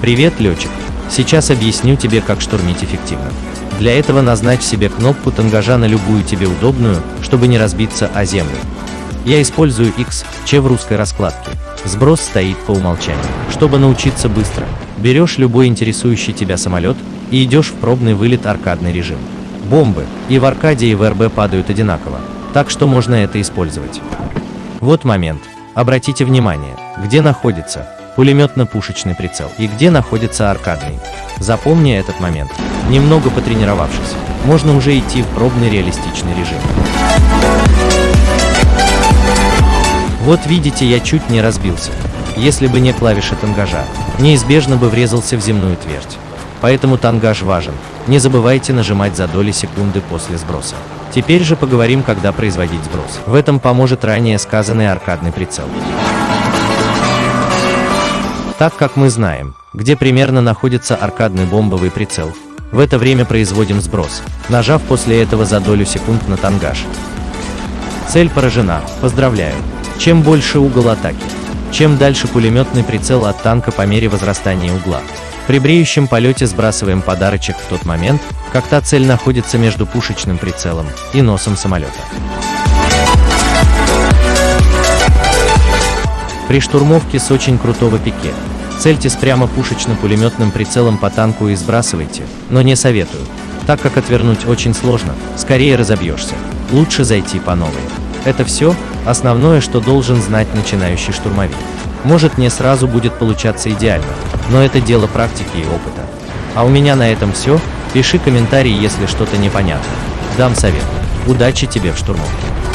Привет, летчик! Сейчас объясню тебе, как штурмить эффективно. Для этого назначь себе кнопку тангажа на любую тебе удобную, чтобы не разбиться о землю. Я использую X, Ч в русской раскладке. Сброс стоит по умолчанию. Чтобы научиться быстро, берешь любой интересующий тебя самолет и идешь в пробный вылет аркадный режим. Бомбы и в аркаде и в РБ падают одинаково, так что можно это использовать. Вот момент. Обратите внимание, где находится пулеметно-пушечный прицел и где находится аркадный. Запомни этот момент. Немного потренировавшись, можно уже идти в пробный реалистичный режим. Вот видите, я чуть не разбился. Если бы не клавиши тангажа, неизбежно бы врезался в земную твердь. Поэтому тангаж важен. Не забывайте нажимать за доли секунды после сброса. Теперь же поговорим, когда производить сброс. В этом поможет ранее сказанный аркадный прицел. Так как мы знаем, где примерно находится аркадный бомбовый прицел, в это время производим сброс, нажав после этого за долю секунд на тангаж. Цель поражена, поздравляю. Чем больше угол атаки, чем дальше пулеметный прицел от танка по мере возрастания угла. При бреющем полете сбрасываем подарочек в тот момент, как та цель находится между пушечным прицелом и носом самолета. При штурмовке с очень крутого пике цельтесь прямо пушечно-пулеметным прицелом по танку и сбрасывайте, но не советую, так как отвернуть очень сложно, скорее разобьешься. Лучше зайти по новой. Это все, основное, что должен знать начинающий штурмовик. Может не сразу будет получаться идеально, но это дело практики и опыта. А у меня на этом все, пиши комментарий, если что-то непонятно. Дам совет. Удачи тебе в штурмовке.